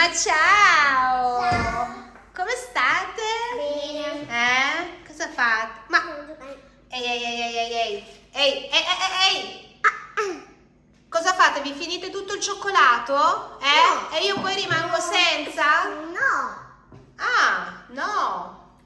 Ma ciao! Come state? Bene. Eh? Cosa fate? Ma ehi ehi ehi ehi ehi ehi ehi ehi ehi ehi Cosa fate? Vi finite tutto il cioccolato? Eh? No. E io poi rimango senza? No. Ah, no!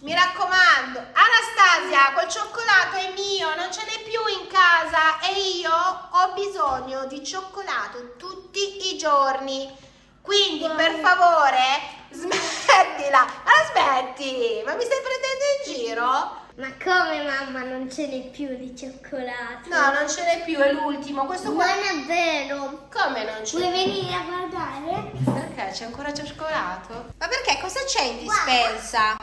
Mi raccomando, Anastasia, quel cioccolato è mio, non ce n'è più in casa e io ho bisogno di cioccolato tutti i giorni. Quindi, per favore, smettila. Ma smetti? Ma mi stai prendendo in giro? Ma come mamma non ce n'è più di cioccolato? No, non ce n'è più, è l'ultimo. Questo qua... Non è vero. Come non c'è? Vuoi venire a guardare? Perché c'è ancora cioccolato? Ma perché? Cosa c'è in dispensa?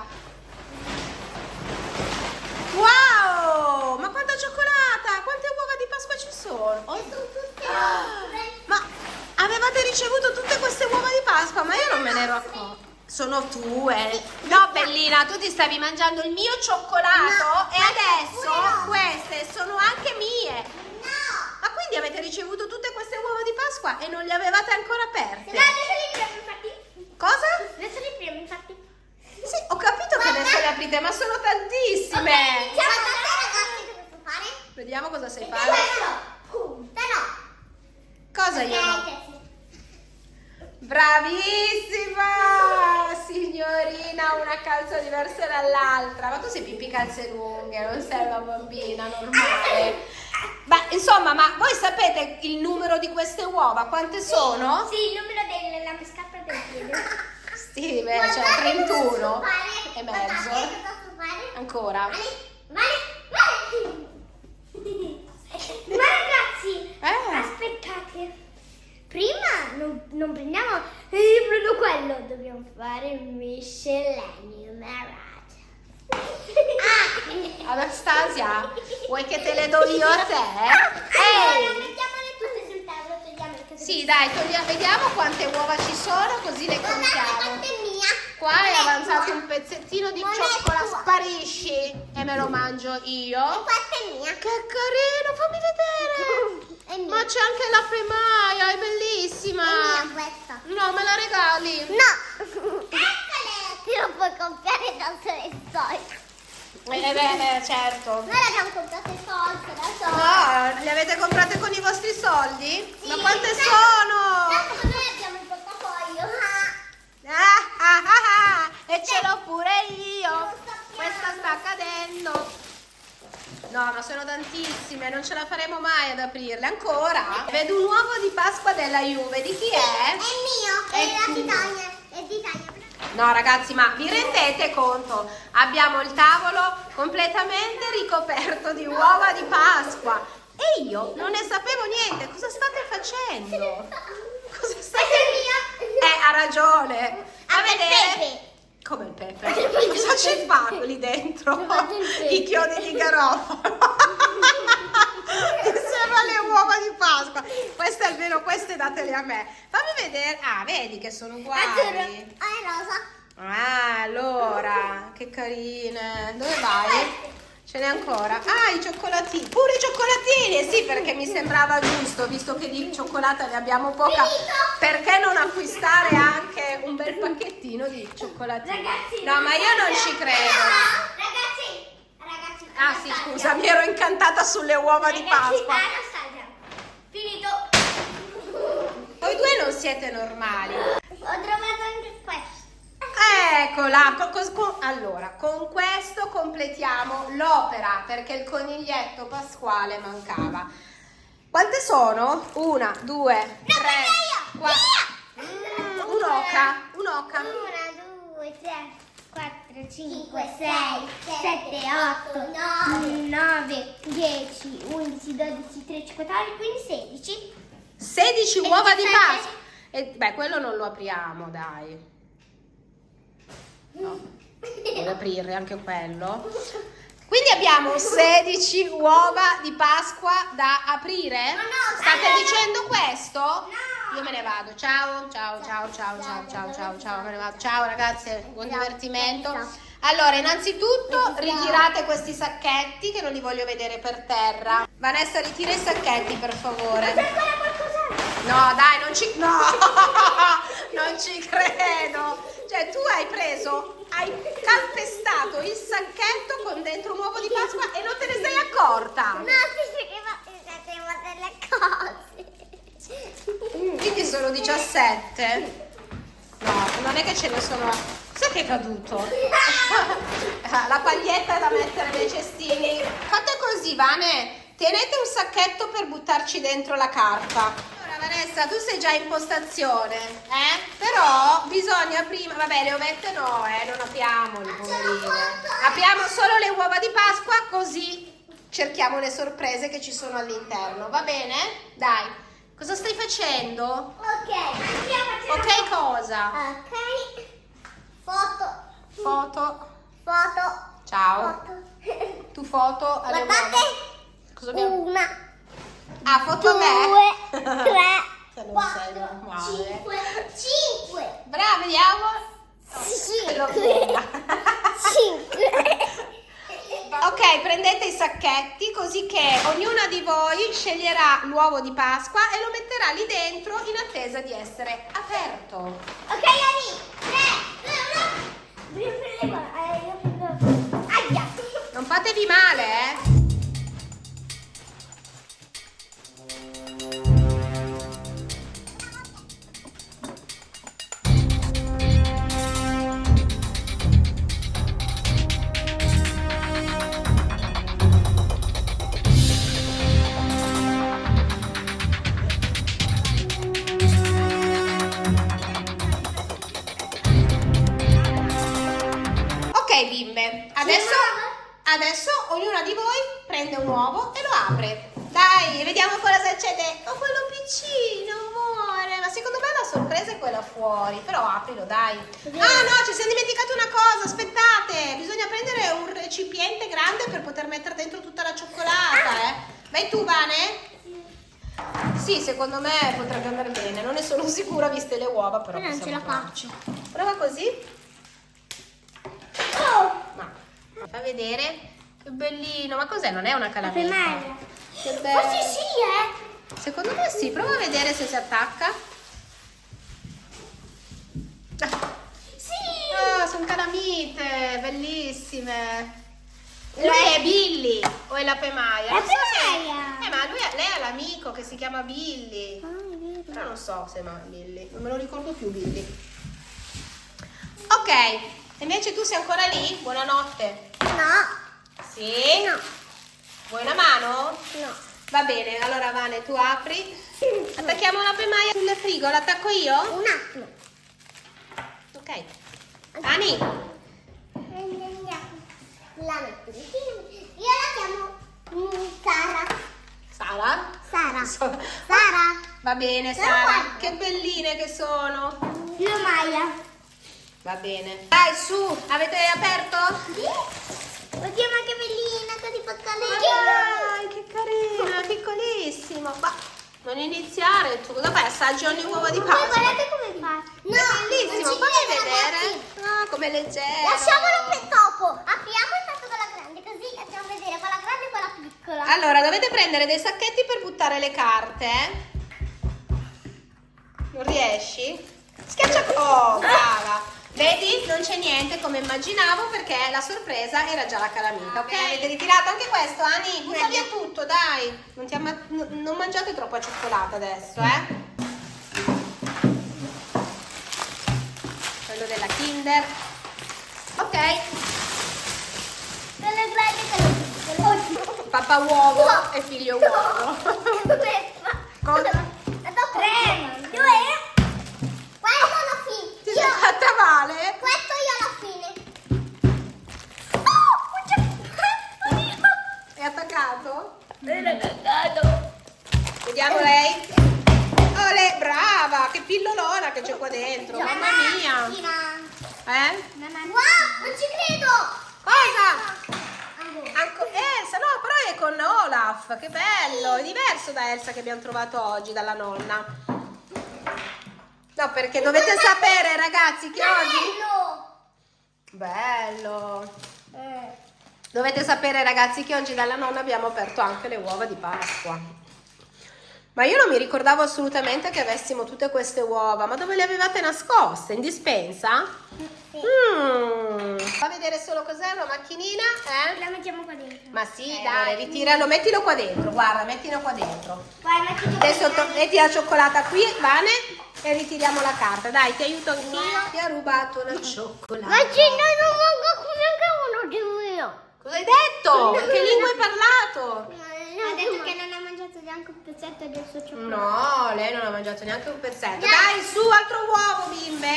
Wow! Ma quanta cioccolata! Quante uova di Pasqua ci sono? Oh. Ma avevate ricevuto tutte queste uova di Pasqua, ma io non me ne ero accorta. Sono tue. No, bellina, tu ti stavi mangiando il mio cioccolato No, e adesso no. queste sono anche mie. No. Ma quindi avete ricevuto tutte queste uova di Pasqua e non le avevate ancora aperte? No, adesso li apriamo infatti. Cosa? Adesso li apriamo infatti. Sì, ho capito che adesso le aprite, ma sono tantissime. Iniziamo a ragazzi cosa so fare? Vediamo cosa sai fare. Questo. Punta no. Cosa io no? Bravissima! Signorina, una calza diversa dall'altra. Ma tu sei pipì calze lunghe, non sei una bambina normale. Ma insomma, ma voi sapete il numero di queste uova? Quante sono? Sì, il numero della scarpa del piede. Sì, beh, cioè 31 e Guardate mezzo. Ancora. Vale, vale, vale. Ma ragazzi, Eh. aspettate. Prima non, non prendiamo il prendo quello, dobbiamo fare il miscellaneum. Ah! Anastasia, vuoi che te le do io a te? Allora, Ehi! mettiamole tutte sul tavolo, togliamo il Sì, dai, togliamo, vediamo quante uova ci sono, così le Guardate contiamo. è mia. Qua Non è avanzato tua. un pezzettino di Non cioccolato, sparisci e me lo mangio E io. questa è mia. Che carino, fammi vedere. Ma c'è anche la pemaia, è bellissima. È mia questa. No, me la regali. No! Eccole! Ti lo puoi comprare da sole soldi. Eh beh, eh, certo. Noi l'abbiamo comprate soldi da sole. No, le avete comprate con i vostri soldi? Sì, Ma quante tanto- sono? Tanto noi abbiamo il portafoglio. Ah. Ah, ah, ah, ah, e ce l'ho pure io. Questa sta cadendo. No, ma sono tantissime, non ce la faremo mai ad aprirle ancora. Vedo un uovo di Pasqua della Juve, di chi è? È mio, È è, la tuo. Titania. È di Titania. No, ragazzi, ma vi rendete conto? Abbiamo il tavolo completamente ricoperto di uova di Pasqua e io non ne sapevo niente. Cosa state facendo? Cosa state è mio. Eh, ha ragione. A Ah, il vedere. pepe. Come il pepe? Cosa ci fa lì dentro? I chiodi di garofalo. Insieme alle uova di Pasqua. Queste almeno queste datele a me. Fammi vedere. Ah, vedi che sono uguali. Ah, è rosa. Ah, allora, che carine. Dove vai? Ce n'è ancora. Ah, i cioccolatini. Pure i cioccolatini. Sì, perché mi sembrava giusto, visto che di cioccolata ne abbiamo poca. Perché non acquistare anche un bel pacchettino di cioccolatini? Ragazzi. No, ma io non ci credo. Ragazzi. Ragazzi. Ah, sì, scusa, mi ero incantata sulle uova di Pasqua. Anastasia. Finito. Voi due non siete normali. Ho trovato anche questo. Eccola, co- allora con questo completiamo l'opera perché il coniglietto pasquale mancava. Quante sono? Una, due, No, tre, quattro. Mm, un'oca, un'oca. Una, due, tre, quattro, cinque, sei, sette, otto, nove, dieci, undici, dodici, tredici, quattordici, quindici, sedici. 16 E uova di 17. Pasqua. Beh, quello non lo apriamo, dai. No, devo aprire anche quello. Quindi abbiamo 16 uova di Pasqua da aprire? Ma no, State allora- dicendo questo? No. Io me ne vado. Ciao, ciao, ciao, ciao, ciao, ciao, ciao, ciao, me ne vado. Ciao ragazze, buon divertimento. Allora, innanzitutto ritirate questi sacchetti che non li voglio vedere per terra. Vanessa, ritira i sacchetti per favore. No, dai, non ci... No! non ci credo. Cioè, tu hai preso, hai calpestato il sacchetto con dentro un uovo di Pasqua e non te ne sei accorta. No, si faceva delle cose. Quindi sono 17. No, non è che ce ne sono. Sai che è caduto? La paglietta da mettere nei cestini. Fate così, Vane. Tenete un sacchetto per buttarci dentro la carta. Vanessa, tu sei già in postazione, eh? Però bisogna prima. Vabbè, le ovette no, eh, non apriamoli, poverine. Apriamo solo le uova di Pasqua, così cerchiamo le sorprese che ci sono all'interno. Va bene? Dai. Cosa stai facendo? Ok, andiamo Ok, cosa? Ok. Foto. Foto. Foto. Ciao. Foto. Tu foto alle uova. Guardate. Cosa abbiamo? Una, Ah, foto a me. due, tre, quattro, cinque, cinque, Brava, vediamo. Cinque, cinque. Ok, prendete i sacchetti così che ognuna di voi sceglierà l'uovo di Pasqua e lo metterà lì dentro in attesa di essere aperto. Ok, Ani, tre, due, uno. Io prendo, eh, io prendo. Aia. Non fatevi male, eh. Ok bimbe, adesso, adesso ognuna di voi prende un uovo e lo apre. Dai, vediamo cosa c'è dentro. Oh, quello piccino, amore. Ma secondo me la sorpresa è quella fuori. Però aprilo, dai. Ah no, ci siamo dimenticati una cosa. Aspettate, bisogna prendere un recipiente grande per poter mettere dentro tutta la cioccolata, eh. Vai tu, Vane? Sì, secondo me potrebbe andare bene. Non ne sono sicura viste le uova, però Io non ce la faccio. Prova così. Oh, Ma fa vedere che bellino. Ma cos'è? Non è una calamita? Che Oh, bello. sì, sì, eh. Secondo me sì. Prova a vedere se si attacca. Sì. Ah, sono calamite, bellissime. Lei è Billy o è la Pemaia? La Non so Pemaia. Eh, ma lui è- lei ha l'amico che si chiama Billy. Ah. Però non so se è Billy. Non me lo ricordo più Billy. Ok, invece tu sei ancora lì? Buonanotte. No, Sì? no, Vuoi una mano? no. Va bene, allora Vane, tu apri. Attacchiamo la pemaia sul frigo, l'attacco io? Un attimo. Ok. Ani, La metto vicino. Io la chiamo Sara. Sara? Sara. Sara. Va bene, Sara. Che belline che sono. Io Maya. Va bene. Dai, su, avete aperto? Oddio, ma che bellina, così Ma piccolina. dai, che carina, piccolissimo. Ma non iniziare tu. Cosa fai? Assaggi ogni uovo di Ma Pasqua. guardate come fa. No, È bellissimo, fammi vedere. Ah, come leggero. Lasciamolo per dopo. Apriamo il fatto quella grande, così facciamo vedere quella grande e quella piccola. Allora, dovete prendere dei sacchetti per buttare le carte. eh? Non riesci? Schiaccia. Oh, brava. Vedi? Non c'è niente come immaginavo perché la sorpresa era già la calamita, ok? Avete ritirato anche questo, Ani? Butta via tutto, dai. Non, ti amma- non mangiate troppa cioccolata adesso, eh? Quello della Kinder. Ok, papà uovo e figlio uovo. Cosa? Male? questo io alla fine. Oh. È attaccato? Era cagato. Vediamo lei. Ole, brava! Che pillolona che c'è qua dentro. Mamma mia. Eh? Wow, non ci credo. Cosa? Anco Elsa, no, però è con Olaf. Che bello. È diverso da Elsa che abbiamo trovato oggi, dalla nonna. No, perché dovete sapere, ragazzi, che oggi... Bello. Bello. Eh. Dovete sapere, ragazzi, che oggi dalla nonna abbiamo aperto anche le uova di Pasqua. Ma io non mi ricordavo assolutamente che avessimo tutte queste uova. Ma dove le avevate nascoste? In dispensa? Sì. Mm. Fa vedere solo cos'è una macchinina, eh? La mettiamo qua dentro. Ma sì, dai, ritiralo, mettilo qua dentro, guarda, mettilo qua dentro. Guarda, mettilo Adesso metti la cioccolata qui, Vane, e ritiriamo la carta. Dai, ti aiuto anch'io. Ti ha rubato la cioccolata. Ma ce ne non manca neanche uno di mio. Cosa hai detto? Che lingua hai parlato? Ha detto che non ha mangiato neanche un pezzetto del suo cioccolato. No, lei non ha mangiato neanche un pezzetto. Dai, su, altro uovo, bimbe.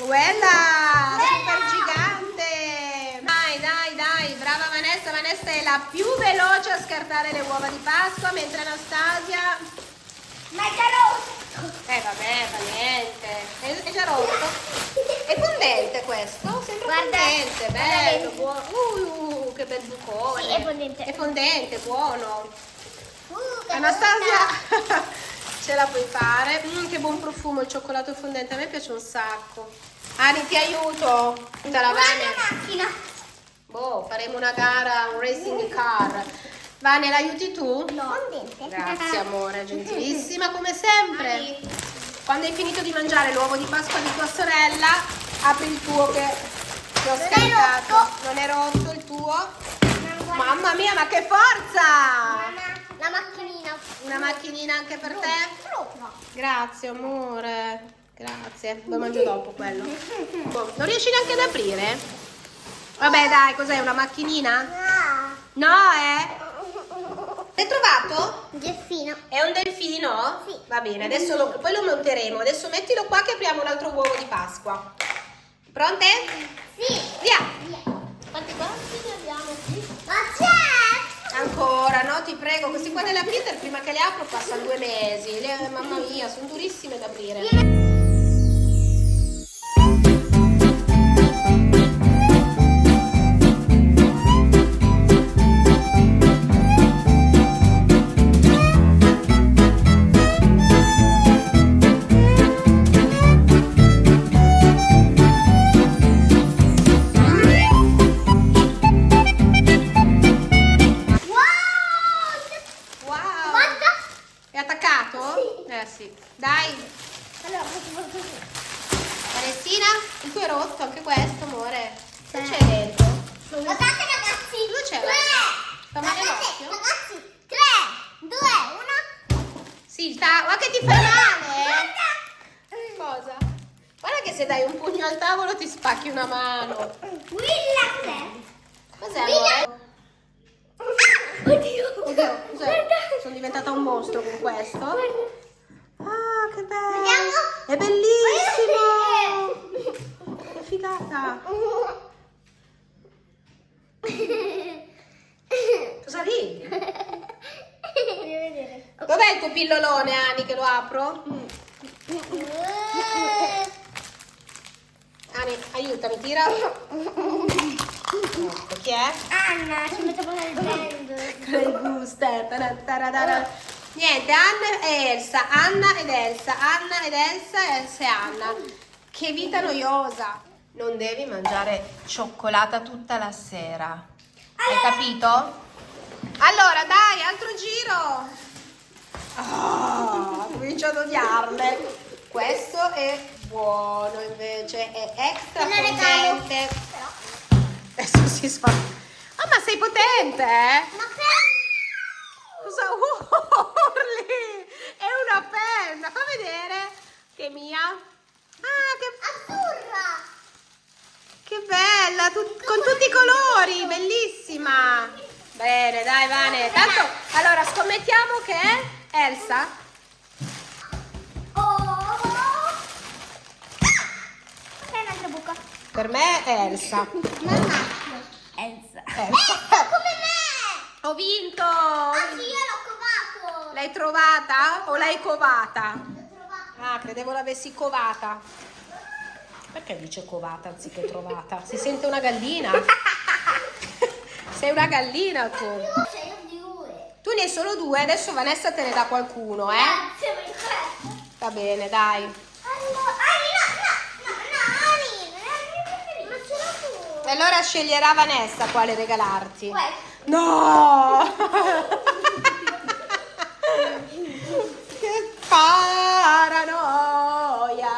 Quella, super gigante. Dai, dai, dai, brava Vanessa. Vanessa è la più veloce a scartare le uova di Pasqua, mentre Anastasia... Ma è già rotto. Eh vabbè, fa niente. È, già rotto. È fondente questo? Sembra Guarda, fondente, bello, buono. Uh, che bel bucone. Sì, è fondente. È fondente, buono. Uh, Anastasia, ce la puoi fare. Mm, che buon profumo il cioccolato fondente, a me piace un sacco. Ani, ti aiuto. Tutta la macchina. Boh, faremo una gara, un racing car. Vane, l'aiuti tu? Fondente. Grazie amore, gentilissima come sempre. Quando hai finito di mangiare l'uovo di Pasqua di tua sorella, apri il tuo che ti ho Non scaricato. Non è rotto il tuo? Mamma, mia, ma che forza! la macchinina. Una macchinina anche per te? Proprio. Grazie amore, grazie. Lo mangio dopo quello. Boh, Non riesci neanche ad aprire? Vabbè dai, cos'è una macchinina? No. No, eh? L'hai trovato? Geffino. È un delfino? Sì. Va bene, adesso lo- poi lo monteremo. Adesso mettilo qua che apriamo un altro uovo di Pasqua. Pronte? Sì. Via! Via. Quanti quanti ne abbiamo qui? Ma c'è! Ancora, no? Ti prego, questi qua della Kinder prima che le apro passano due mesi. Le- mamma mia, sono durissime da aprire. Wow! Con questo. Ah, che bello! È bellissimo! Che figata! Cosa ridi? Vedere. Dov'è il tuo pillolone, Ani, che lo apro? Ani, aiutami, tira. Ecco, chi è? Anna, ci metto nel blender. Grey Booster. Niente, Anna e Elsa. Anna ed Elsa. Anna ed Elsa, Elsa e Anna. Che vita noiosa. Non devi mangiare cioccolata tutta la sera. Hai capito? Allora, dai, altro giro. Ah, comincio ad odiarle. Questo è buono invece, è extra potente. Adesso si sfa. Ah, ma sei potente, eh? Ma però... Cosa urli? È una penna, fa vedere. Che mia. Ah, che, Azzurra! che bella, tut- con tutti i colori, bellissima. Bene, dai, Vane. Tanto, allora, scommettiamo che è Elsa. Oh! Ok, un'altra buca. Per me è Elsa. Mamma. Elsa. Elsa. come me! Ho vinto. Ah sì, io l'ho covato. L'hai trovata o l'hai covata? Ah, credevo l'avessi covata. Perché dice covata anziché trovata? Si sente una gallina? Sei una gallina tu. Tu ne hai solo due, adesso Vanessa te ne dà qualcuno, eh? Questo. Va bene, dai. Allora, Ani, no, no, no, no, Ani, non paranoia.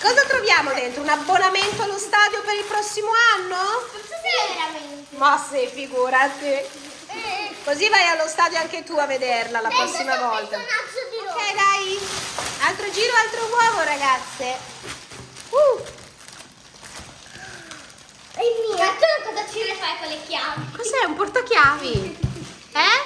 Cosa troviamo dentro? Un abbonamento allo stadio per il prossimo anno? Non se veramente. Ma sì, figurati. Così vai allo stadio anche tu a vederla la prossima volta. Ok, dai. Altro giro, altro uovo, ragazze. Uh. È mia. Ma tu cosa ci ne fai con le chiavi? cos'è? Un portachiavi? Eh?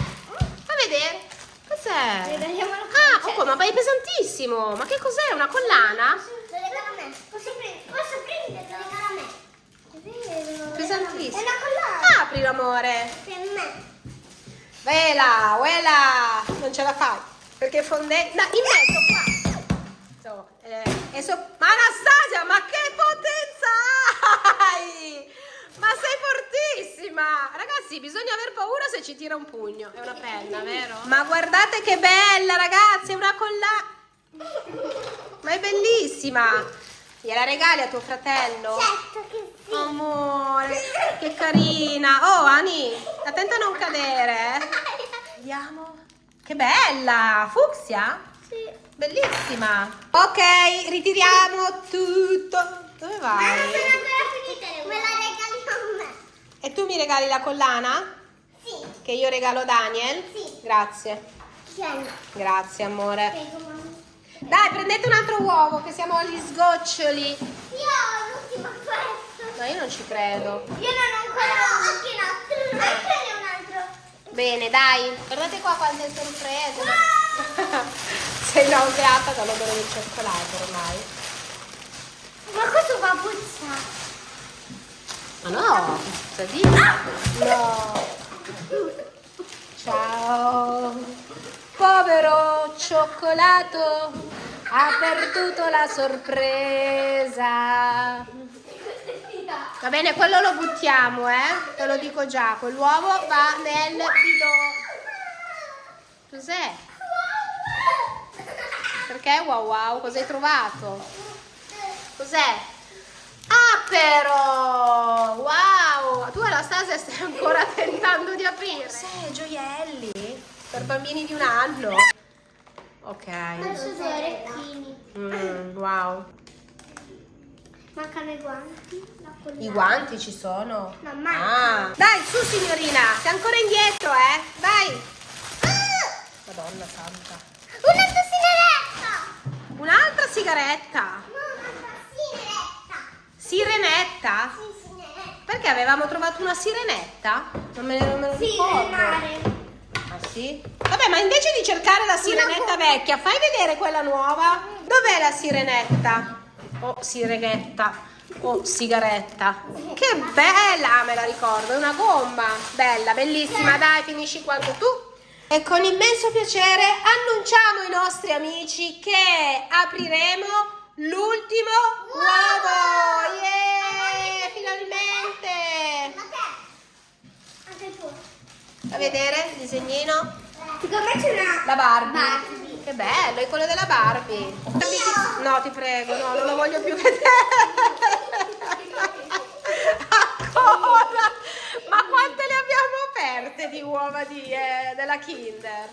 Fa vedere. Cos'è? Ah, oh, ma è pesantissimo. Ma che cos'è? Una collana? Lo regala a me. Posso prendere? Posso prendere? Lo regala a me. Pesantissimo. È una collana. Apri, amore. Per me. Vela, uela. Non ce la fai. Perché è fondente. No, in mezzo qua. So, eh, so- Ma Anastasia, ma che potenza hai? Ma sei fortissima! Ragazzi, bisogna aver paura se ci tira un pugno. È una penna, vero? Ma guardate che bella, ragazzi, è una collana. Ma è bellissima. Gliela regali a tuo fratello? Certo che sì. Amore, che carina. Oh, Ani, attenta a non cadere. eh. Vediamo. Che bella! Fucsia? Sì. Bellissima. Ok, ritiriamo tutto. Dove Ma non vai? sono ancora finite. Me la regali a me. E tu mi regali la collana? Sì. Che io regalo a Daniel? Sì. Grazie. Tieni. Grazie, amore. Prego. Dai, prendete un altro uovo, che siamo agli sgoccioli. Io ho l'ultimo questo. No, io non ci credo. Io non ho ancora anche un altro. Anche ne un altro. Bene, dai. Guardate qua quante sorprese. Sei nauseata dall'odore del cioccolato ormai. Ma questo fa puzza. Ma no, cosa dici? No. Ciao. Povero cioccolato ha perduto la sorpresa. Va bene, quello lo buttiamo, eh? Te lo dico già. Quell'uovo va nel bidone. Cos'è? Perché wow wow? Cosa hai trovato? Cos'è? Ah però! Wow! Tu Anastasia stai ancora tentando di aprire. Cos'è? Gioielli? Per bambini di un anno? Ok. Adesso due orecchini. Mm, wow. Mancano i guanti. I guanti ci sono? No, ma- Ah. Dai, su signorina! Sei ancora indietro, eh? Dai! Madonna santa. Una tossineretta. Un'altra sigaretta. No, sigaretta. Sirenetta? Sì, sigaretta. Perché avevamo trovato una sirenetta? Non me, non me lo ricordo. Ah sì? Vabbè, ma invece di cercare la sirenetta vecchia, fai vedere quella nuova. Dov'è la sirenetta? Oh, sirenetta. Oh, sigaretta. Che bella, Ah, me la ricordo, è una gomma. Bella, bellissima. Dai, finisci quanto tu. E con immenso piacere annunciamo ai nostri amici che apriremo l'ultimo uovo. Yeah, finalmente. Ma te? Anche il tuo. A vedere il disegnino. Secondo me c'è una... La Barbie. Barbie. Che bello, è quello della Barbie. No, ti prego, no, non lo voglio più vedere. Ancora? Ma quante le abbiamo aperte di uova di, eh, della Kinder?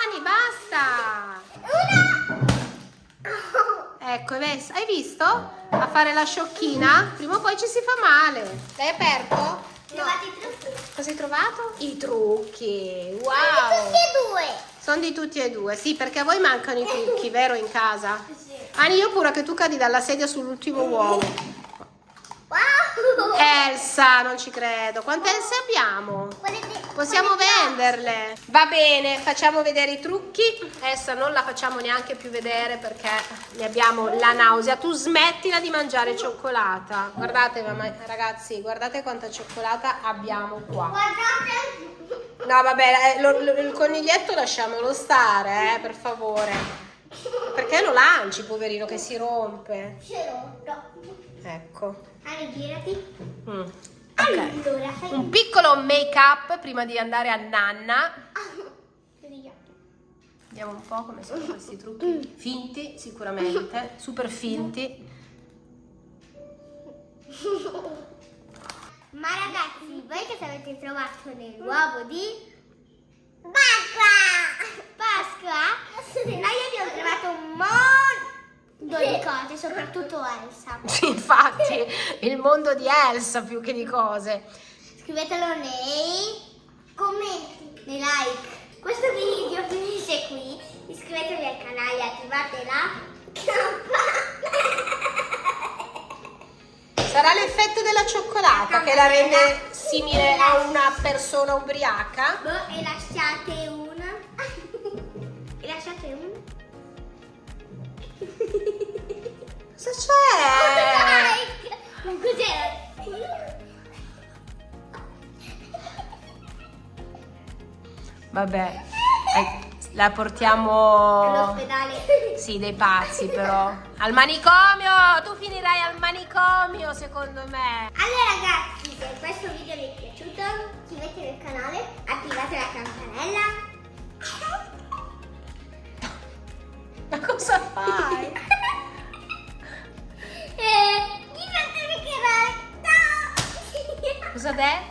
Ani, basta! Ecco, hai visto? A fare la sciocchina? Prima o poi ci si fa male. L'hai aperto? Trovate i trucchi? Cosa hai trovato? I trucchi. Tutti Wow! e due. Sono di tutti e due, sì, perché a voi mancano i trucchi, vero, in casa? Sì. Ani, io pure che tu cadi dalla sedia sull'ultimo uovo. Elsa, non ci credo. Quante Else abbiamo? Possiamo venderle. Va bene, facciamo vedere i trucchi. Elsa non la facciamo neanche più vedere perché ne abbiamo la nausea. Tu smettila di mangiare cioccolata. Guardate, ragazzi, guardate quanta cioccolata abbiamo qua. Guardate. No, vabbè, eh, lo- lo- il coniglietto lasciamolo stare, eh, per favore. Perché lo lanci, poverino, che si rompe? L'ho. No. Ecco. Ani, girati. Mm. Ok. Allora, fai Un piccolo make up prima di andare a nanna. Via. Vediamo un po' come sono questi trucchi. Finti, sicuramente, super finti. Ma ragazzi, voi cosa avete trovato nell'uovo di Pasqua? Pasqua? Noi abbiamo trovato un mon... di cose, soprattutto Elsa. Sì, infatti, il mondo di Elsa più che di cose. Scrivetelo nei commenti, nei like. Questo video finisce qui. Iscrivetevi al canale, attivate la campanella. Sarà l'effetto della cioccolata che la rende simile a una persona ubriaca? Boh, e lasciate una. Like! Ma cos'era? Vabbè, eh, la portiamo... All'ospedale. Sì, dei pazzi però. Al manicomio! Tu finirai al manicomio, secondo me. Allora ragazzi, se questo video vi è piaciuto, iscrivetevi al canale, attivate la campanella. Ma cosa fai? e